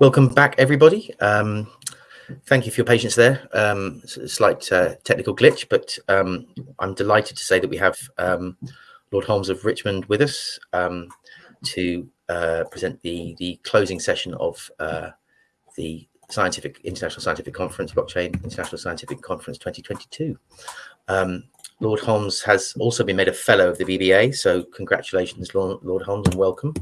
Welcome back, everybody. Um, thank you for your patience there. Um, slight uh, technical glitch, but um, I'm delighted to say that we have um, Lord Holmes of Richmond with us um, to uh, present the the closing session of uh, the Scientific International Scientific Conference, Blockchain International Scientific Conference 2022. Um, Lord Holmes has also been made a fellow of the BBA, so congratulations, Lord, Lord Holmes, and welcome.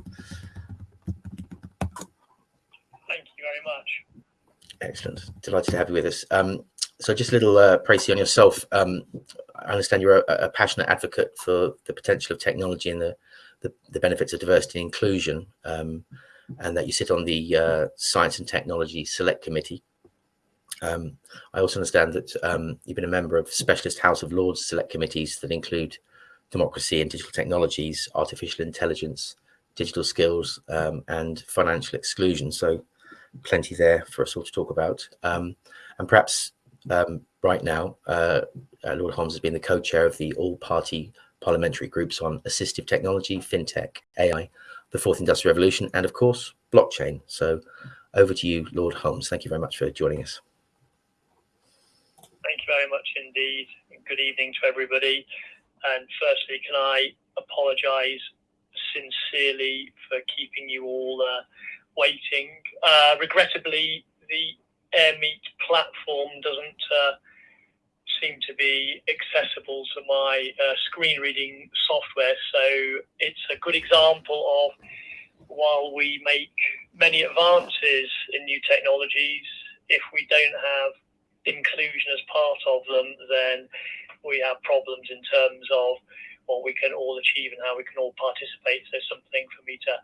Excellent. Delighted to have you with us. Um, so just a little uh, on yourself. Um, I understand you're a, a, passionate advocate for the potential of technology and the, the, the benefits of diversity and inclusion, um, and that you sit on the uh, Science and Technology Select Committee. Um, I also understand that um, you've been a member of specialist House of Lords select committees that include democracy and digital technologies, artificial intelligence, digital skills, um, and financial exclusion. So plenty there for us all to talk about. Um, and perhaps um, right now, uh, uh, Lord Holmes has been the co-chair of the all-party parliamentary groups on assistive technology, fintech, AI, the fourth industrial revolution, and of course, blockchain. So over to you, Lord Holmes. Thank you very much for joining us. Thank you very much indeed. Good evening to everybody. And firstly, can I apologise sincerely for keeping you all uh, waiting. Uh, regrettably, the AirMeet platform doesn't uh, seem to be accessible to my uh, screen reading software. So it's a good example of while we make many advances in new technologies, if we don't have inclusion as part of them, then we have problems in terms of what we can all achieve and how we can all participate. So something for me to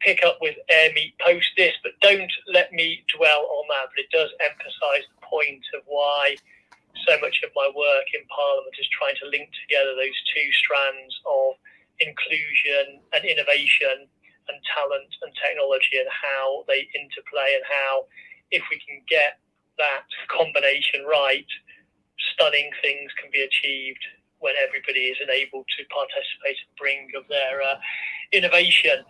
pick up with AirMeet post this, but don't let me dwell on that. But it does emphasise the point of why so much of my work in Parliament is trying to link together those two strands of inclusion and innovation and talent and technology and how they interplay and how if we can get that combination right, stunning things can be achieved when everybody is enabled to participate and bring of their uh, innovation.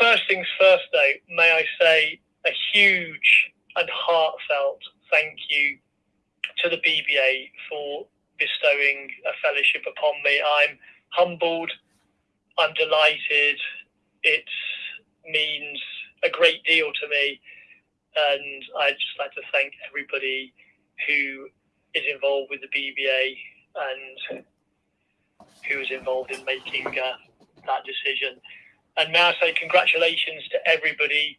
First things first, though, may I say a huge and heartfelt thank you to the BBA for bestowing a fellowship upon me. I'm humbled, I'm delighted. It means a great deal to me, and I'd just like to thank everybody who is involved with the BBA and who was involved in making uh, that decision. And may I say congratulations to everybody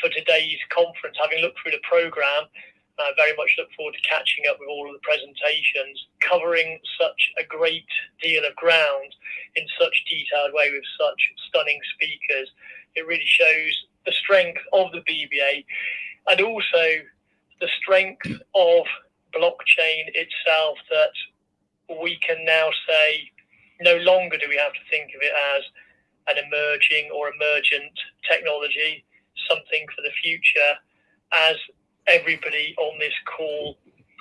for today's conference. Having looked through the programme, I very much look forward to catching up with all of the presentations, covering such a great deal of ground in such detailed way with such stunning speakers. It really shows the strength of the BBA and also the strength of blockchain itself that we can now say no longer do we have to think of it as an emerging or emergent technology, something for the future, as everybody on this call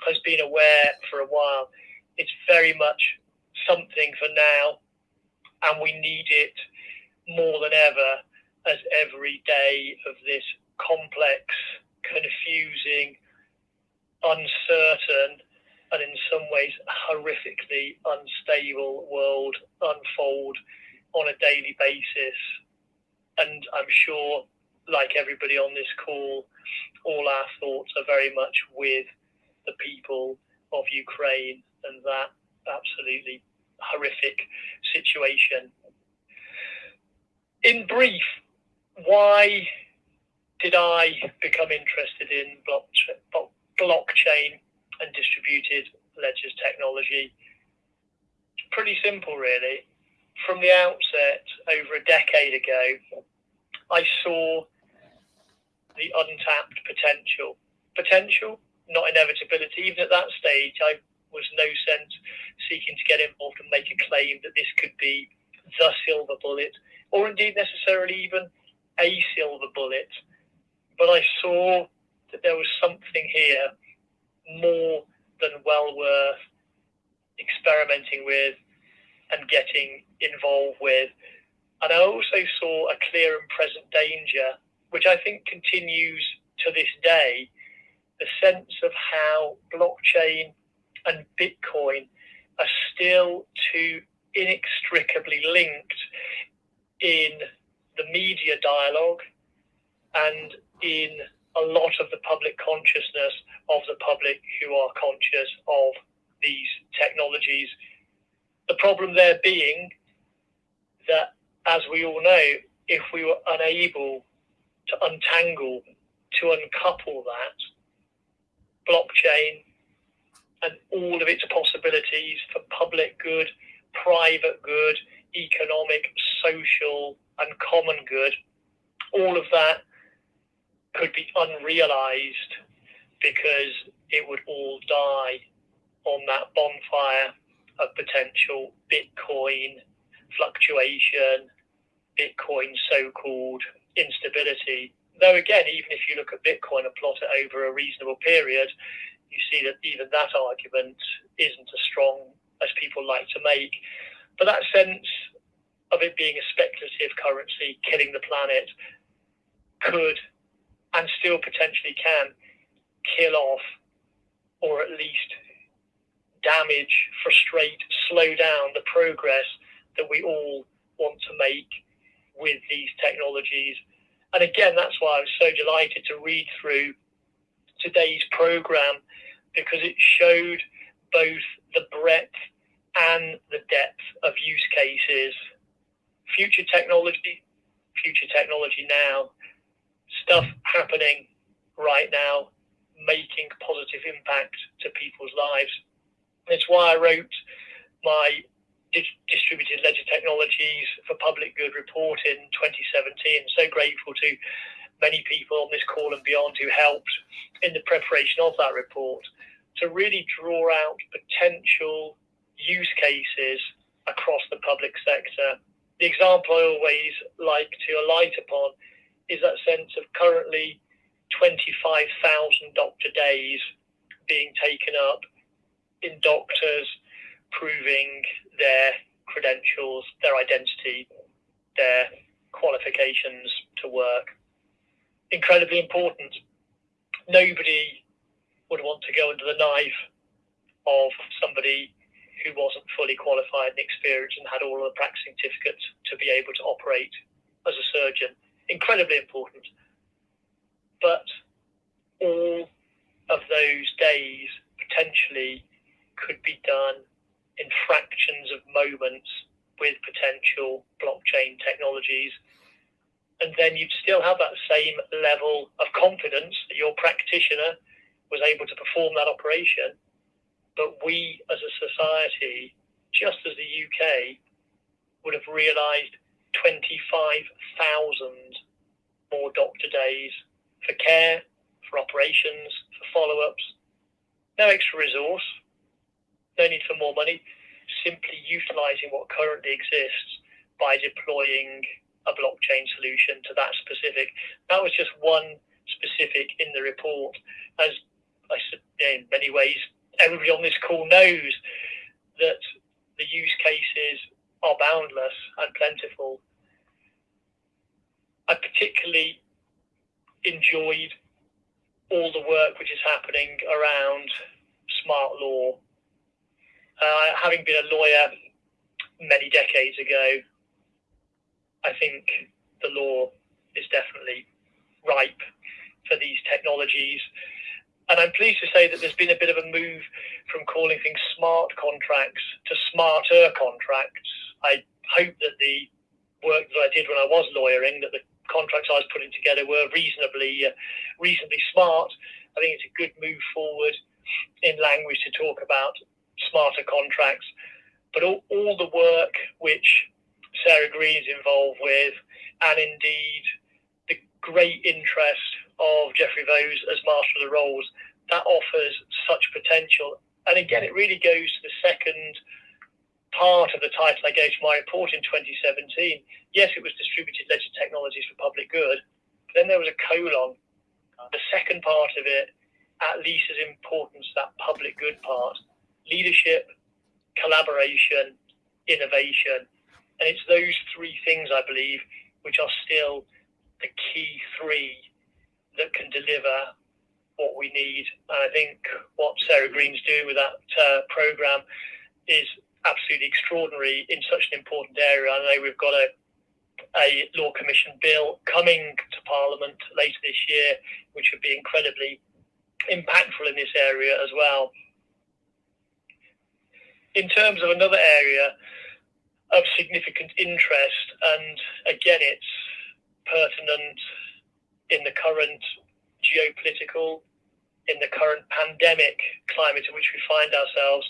has been aware for a while. It's very much something for now, and we need it more than ever as every day of this complex, confusing, uncertain, and in some ways horrifically unstable world unfold on a daily basis. And I'm sure, like everybody on this call, all our thoughts are very much with the people of Ukraine and that absolutely horrific situation. In brief, why did I become interested in blockchain and distributed ledgers technology? Pretty simple, really from the outset, over a decade ago, I saw the untapped potential. Potential, not inevitability. Even at that stage, I was no sense seeking to get involved and make a claim that this could be the silver bullet, or indeed necessarily even a silver bullet. But I saw that there was something here more than well worth experimenting with and getting involved with. And I also saw a clear and present danger which I think continues to this day, the sense of how blockchain and Bitcoin are still too inextricably linked in the media dialogue and in a lot of the public consciousness of the public who are conscious of these technologies. The problem there being that, as we all know, if we were unable to untangle, to uncouple that, blockchain and all of its possibilities for public good, private good, economic, social, and common good, all of that could be unrealized because it would all die on that bonfire potential Bitcoin fluctuation, Bitcoin so called instability. Though, again, even if you look at Bitcoin and plot it over a reasonable period, you see that even that argument isn't as strong as people like to make. But that sense of it being a speculative currency killing the planet could and still potentially can kill off or at least damage, frustrate, slow down the progress that we all want to make with these technologies. And again, that's why I was so delighted to read through today's program because it showed both the breadth and the depth of use cases. Future technology, future technology now, stuff happening right now, making positive impact to people's lives. It's why I wrote my distributed ledger technologies for public good report in 2017. So grateful to many people on this call and beyond who helped in the preparation of that report to really draw out potential use cases across the public sector. The example I always like to alight upon is that sense of currently 25,000 doctor days being taken up in doctors proving their credentials, their identity, their qualifications to work. Incredibly important. Nobody would want to go under the knife of somebody who wasn't fully qualified and experienced and had all of the practicing certificates to be able to operate as a surgeon. Incredibly important. But all of those days potentially could be done in fractions of moments with potential blockchain technologies. And then you'd still have that same level of confidence that your practitioner was able to perform that operation. But we as a society, just as the UK, would have realised 25,000 more doctor days for care, for operations, for follow ups. No extra resource, no need for more money, simply utilizing what currently exists by deploying a blockchain solution to that specific. That was just one specific in the report. As I said, in many ways, everybody on this call knows that the use cases are boundless and plentiful. I particularly enjoyed all the work which is happening around smart law uh, having been a lawyer many decades ago, I think the law is definitely ripe for these technologies. And I'm pleased to say that there's been a bit of a move from calling things smart contracts to smarter contracts. I hope that the work that I did when I was lawyering, that the contracts I was putting together were reasonably, uh, reasonably smart. I think it's a good move forward in language to talk about smarter contracts, but all, all the work which Sarah Green is involved with, and indeed the great interest of Geoffrey Vos as Master of the Rolls, that offers such potential. And again, it really goes to the second part of the title I gave to my report in 2017. Yes, it was distributed ledger technologies for public good. But then there was a colon. The second part of it, at least as important as that public good part, leadership, collaboration, innovation. And it's those three things, I believe, which are still the key three that can deliver what we need. And I think what Sarah Green's doing with that uh, program is absolutely extraordinary in such an important area. I know we've got a a law commission bill coming to Parliament later this year, which would be incredibly impactful in this area as well. In terms of another area of significant interest, and again, it's pertinent in the current geopolitical, in the current pandemic climate in which we find ourselves,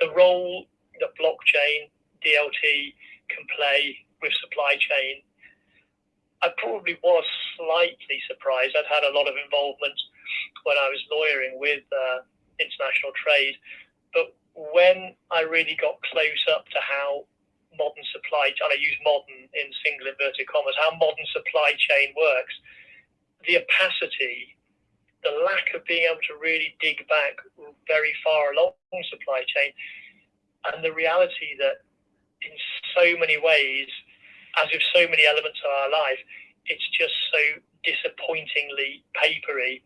the role that blockchain, DLT can play with supply chain. I probably was slightly surprised. I'd had a lot of involvement when I was lawyering with uh, international trade, but when I really got close up to how modern supply, and I use modern in single inverted commas, how modern supply chain works, the opacity, the lack of being able to really dig back very far along supply chain, and the reality that in so many ways as with so many elements of our life, it's just so disappointingly papery.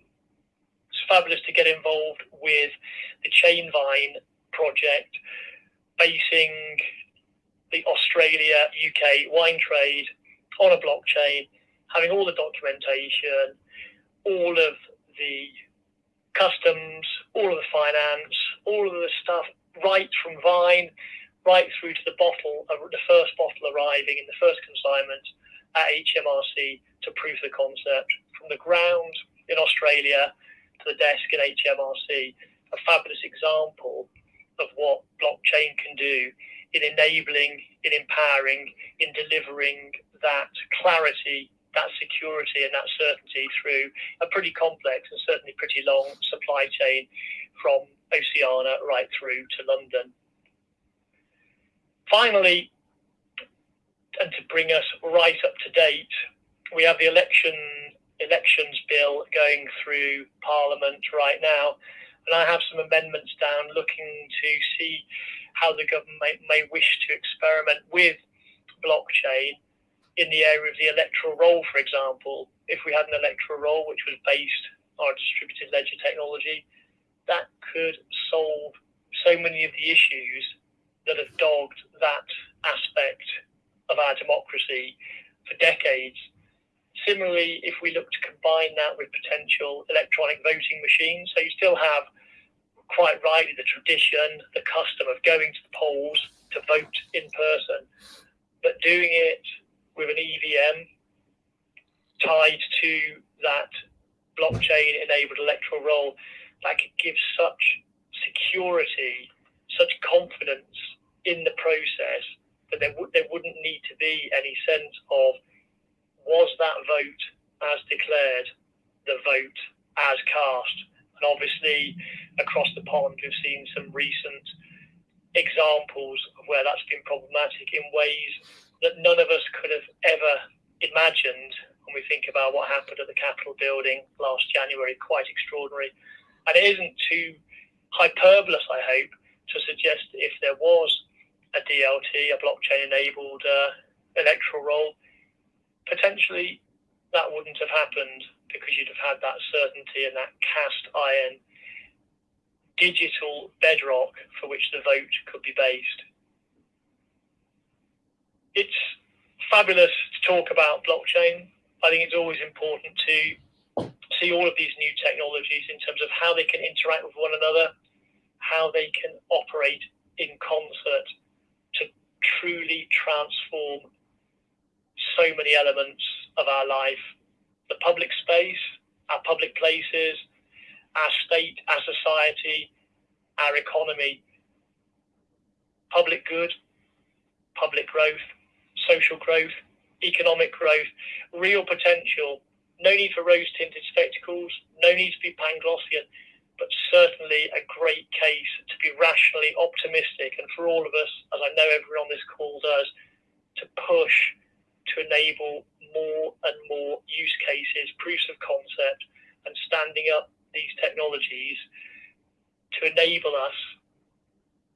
It's fabulous to get involved with the Chainvine project, basing the Australia UK wine trade on a blockchain, having all the documentation, all of the customs, all of the finance, all of the stuff right from Vine right through to the bottle, uh, the first bottle arriving in the first consignment at HMRC to prove the concept from the ground in Australia to the desk in HMRC. A fabulous example of what blockchain can do in enabling, in empowering, in delivering that clarity, that security, and that certainty through a pretty complex and certainly pretty long supply chain from Oceania right through to London. Finally, and to bring us right up to date, we have the election elections bill going through Parliament right now, and I have some amendments down looking to see how the government may, may wish to experiment with blockchain in the area of the electoral roll, for example. If we had an electoral roll which was based on distributed ledger technology, that could solve so many of the issues that have dogged that aspect of our democracy for decades. Similarly, if we look to combine that with potential electronic voting machines, so you still have quite rightly the tradition, the custom of going to the polls to vote in person, but doing it with an EVM tied to that blockchain enabled electoral roll, that could give such security, such confidence in the process that there, w- there wouldn't need to be any sense of was that vote as declared the vote as cast. And obviously, across the pond, we've seen some recent examples of where that's been problematic in ways that none of us could have ever imagined when we think about what happened at the Capitol building last January. Quite extraordinary. And it isn't too hyperbolous, I hope, to suggest if there was a DLT, a blockchain enabled uh, electoral roll, potentially that wouldn't have happened because you'd have had that certainty and that cast iron digital bedrock for which the vote could be based. It's fabulous to talk about blockchain. I think it's always important to see all of these new technologies in terms of how they can interact with one another, how they can operate in concert to truly transform so many elements of our life the public space, our public places, our state, our society, our economy. Public good, public growth, social growth, economic growth, real potential. No need for rose tinted spectacles, no need to be Panglossian but certainly a great case to be rationally optimistic and for all of us, as I know everyone on this call does, to push to enable more and more use cases, proofs of concept, and standing up these technologies to enable us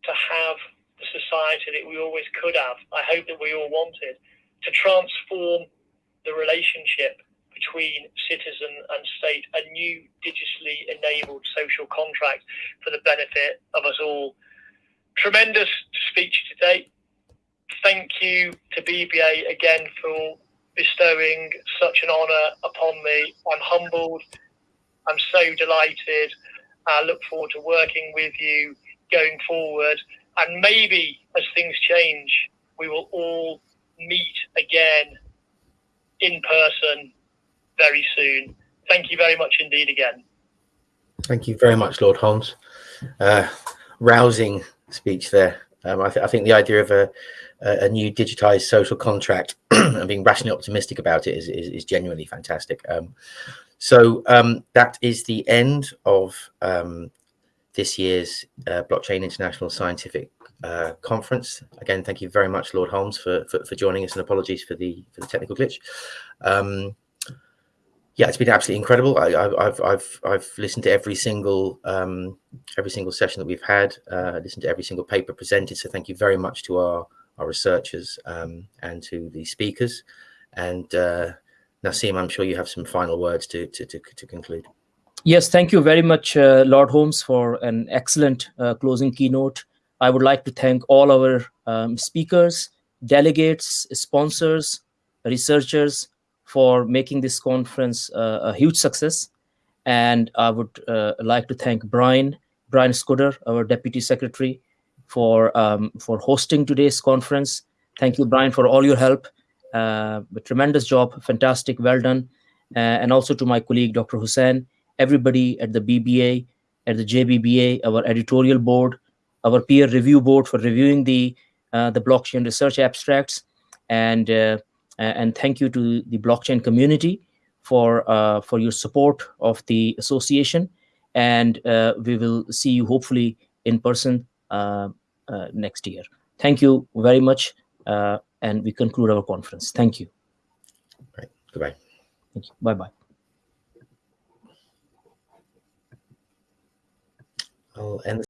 to have the society that we always could have. I hope that we all wanted to transform the relationship between citizen and state, a new digitally enabled social contract for the benefit of us all. Tremendous speech today. Thank you to BBA again for bestowing such an honour upon me. I'm humbled. I'm so delighted. I look forward to working with you going forward. And maybe as things change, we will all meet again in person very soon. Thank you very much indeed again. Thank you very much, Lord Holmes. Uh, rousing speech there. Um, I, th I, think the idea of a, a new digitized social contract and being rationally optimistic about it is, is, is genuinely fantastic. Um, so um, that is the end of um, this year's uh, Blockchain International Scientific uh, Conference. Again, thank you very much, Lord Holmes, for, for, for, joining us and apologies for the for the technical glitch. Um, yeah, it's been absolutely incredible. I, have I've I've listened to every single um, every single session that we've had, uh, listened to every single paper presented. So thank you very much to our our researchers um, and to the speakers. And uh, Naseem, I'm sure you have some final words to to, to, to conclude. Yes, thank you very much, uh, Lord Holmes, for an excellent uh, closing keynote. I would like to thank all our um, speakers, delegates, sponsors, researchers for making this conference uh, a huge success. And I would uh, like to thank Brian, Brian Scudder, our Deputy Secretary, for, um, for hosting today's conference. Thank you, Brian, for all your help. Uh, a tremendous job, fantastic, well done. and also to my colleague, Dr. Hussain, everybody at the BBA, at the JBBA, our editorial board, our peer review board for reviewing the uh, the blockchain research abstracts, and uh, and thank you to the blockchain community for uh, for your support of the association. And uh, we will see you hopefully in person uh, uh, Uh, next year. Thank you very much, uh, and we conclude our conference. Thank you. Right. Goodbye. Thank you. Bye bye. I'll end